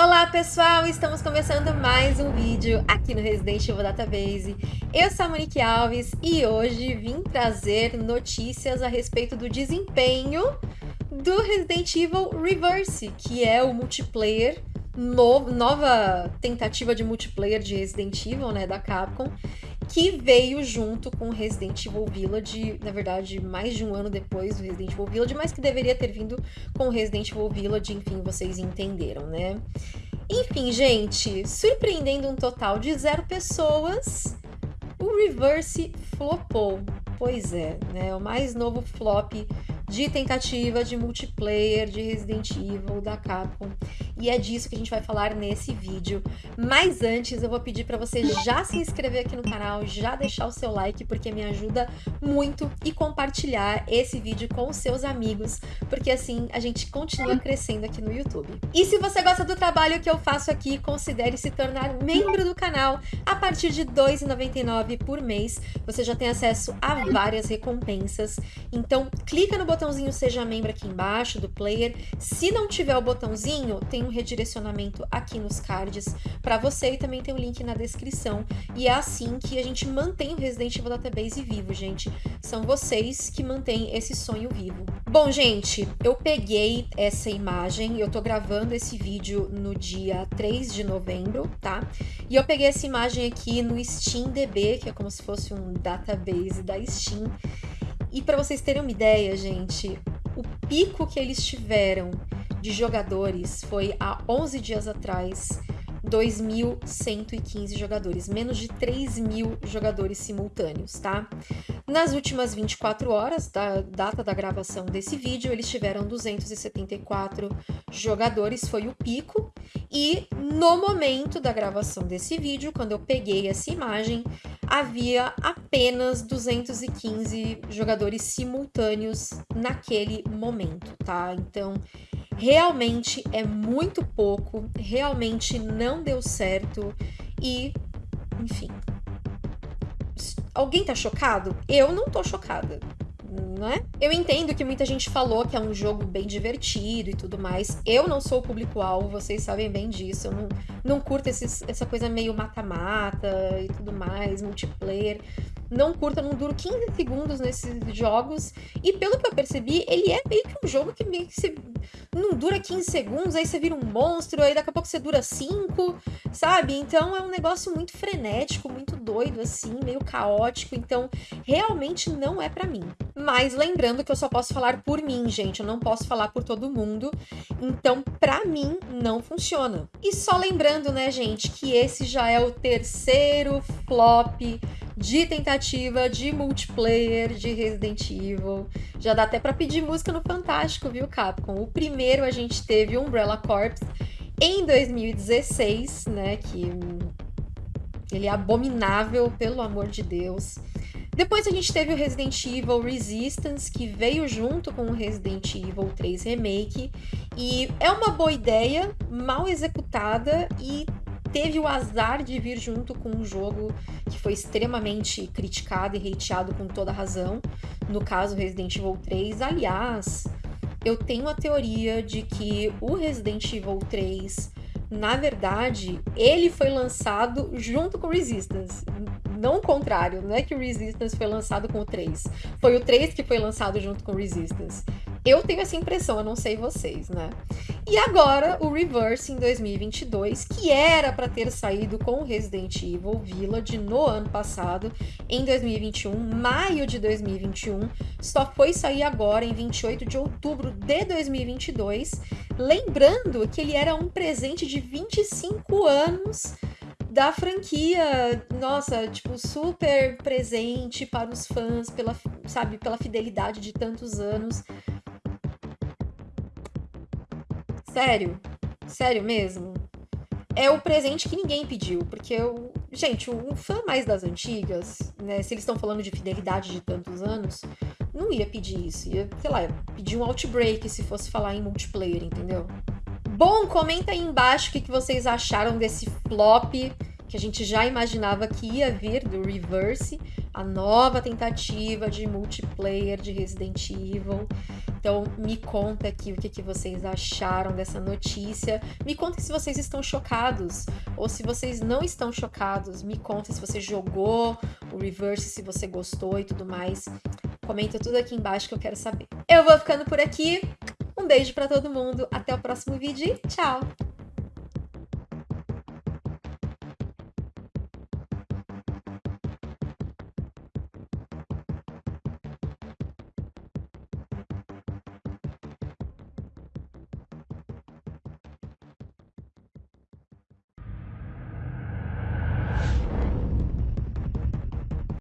Olá pessoal, estamos começando mais um vídeo aqui no Resident Evil Database. Eu sou a Monique Alves e hoje vim trazer notícias a respeito do desempenho do Resident Evil Reverse, que é o multiplayer, no, nova tentativa de multiplayer de Resident Evil, né, da Capcom, que veio junto com Resident Evil Village, na verdade, mais de um ano depois do Resident Evil Village, mas que deveria ter vindo com Resident Evil Village, enfim, vocês entenderam, né? Enfim, gente, surpreendendo um total de zero pessoas, o Reverse flopou. Pois é, né? O mais novo flop de tentativa de multiplayer de Resident Evil da Capcom. E é disso que a gente vai falar nesse vídeo. Mas antes eu vou pedir para você já se inscrever aqui no canal, já deixar o seu like, porque me ajuda muito, e compartilhar esse vídeo com os seus amigos, porque assim a gente continua crescendo aqui no YouTube. E se você gosta do trabalho que eu faço aqui, considere se tornar membro do canal. A partir de R$ 2,99 por mês, você já tem acesso a várias recompensas. Então clica no botão botãozinho Seja Membro aqui embaixo do player. Se não tiver o botãozinho, tem um redirecionamento aqui nos cards para você e também tem o link na descrição. E é assim que a gente mantém o Resident Evil Database vivo, gente. São vocês que mantêm esse sonho vivo. Bom, gente, eu peguei essa imagem, eu tô gravando esse vídeo no dia 3 de novembro, tá? E eu peguei essa imagem aqui no SteamDB, que é como se fosse um database da Steam. E para vocês terem uma ideia, gente, o pico que eles tiveram de jogadores foi há 11 dias atrás, 2.115 jogadores, menos de 3 mil jogadores simultâneos, tá? Nas últimas 24 horas da data da gravação desse vídeo, eles tiveram 274 jogadores, foi o pico, e no momento da gravação desse vídeo, quando eu peguei essa imagem, havia apenas 215 jogadores simultâneos naquele momento, tá? Então, realmente é muito pouco, realmente não deu certo e, enfim. Alguém tá chocado? Eu não tô chocada não é? Eu entendo que muita gente falou que é um jogo bem divertido e tudo mais. Eu não sou o público-alvo, vocês sabem bem disso. Eu não, não curto esses, essa coisa meio mata-mata e tudo mais, multiplayer. Não curto, eu não duro 15 segundos nesses jogos. E pelo que eu percebi, ele é meio que um jogo que meio que você não dura 15 segundos, aí você vira um monstro, aí daqui a pouco você dura 5, sabe? Então é um negócio muito frenético, muito doido, assim, meio caótico. Então realmente não é para mim. Mas lembrando que eu só posso falar por mim, gente, eu não posso falar por todo mundo. Então, para mim, não funciona. E só lembrando, né, gente, que esse já é o terceiro flop de tentativa de multiplayer de Resident Evil. Já dá até para pedir música no Fantástico, viu, Capcom? O primeiro a gente teve Umbrella Corps em 2016, né, que ele é abominável, pelo amor de Deus. Depois a gente teve o Resident Evil Resistance, que veio junto com o Resident Evil 3 Remake. E é uma boa ideia, mal executada e teve o azar de vir junto com um jogo que foi extremamente criticado e hateado com toda razão, no caso Resident Evil 3. Aliás, eu tenho a teoria de que o Resident Evil 3, na verdade, ele foi lançado junto com Resistance. Não o contrário, não é que o Resistance foi lançado com o 3. Foi o 3 que foi lançado junto com o Resistance. Eu tenho essa impressão, eu não sei vocês, né? E agora o Reverse em 2022, que era para ter saído com Resident Evil Village no ano passado, em 2021, maio de 2021, só foi sair agora em 28 de outubro de 2022, lembrando que ele era um presente de 25 anos da franquia, nossa, tipo, super presente para os fãs, pela, sabe, pela fidelidade de tantos anos. Sério? Sério mesmo? É o presente que ninguém pediu, porque eu. Gente, um fã mais das antigas, né? Se eles estão falando de fidelidade de tantos anos, não ia pedir isso. Ia, sei lá, pedir um outbreak se fosse falar em multiplayer, entendeu? Bom, comenta aí embaixo o que, vocês acharam desse flop que a gente já imaginava que ia vir do Reverse, a nova tentativa de multiplayer de Resident Evil. Então, me conta aqui o que, que vocês acharam dessa notícia. Me conta se vocês estão chocados ou se vocês não estão chocados. Me conta se você jogou o Reverse, se você gostou e tudo mais. Comenta tudo aqui embaixo que eu quero saber. Eu vou ficando por aqui. Um beijo para todo mundo. Até o próximo vídeo tchau!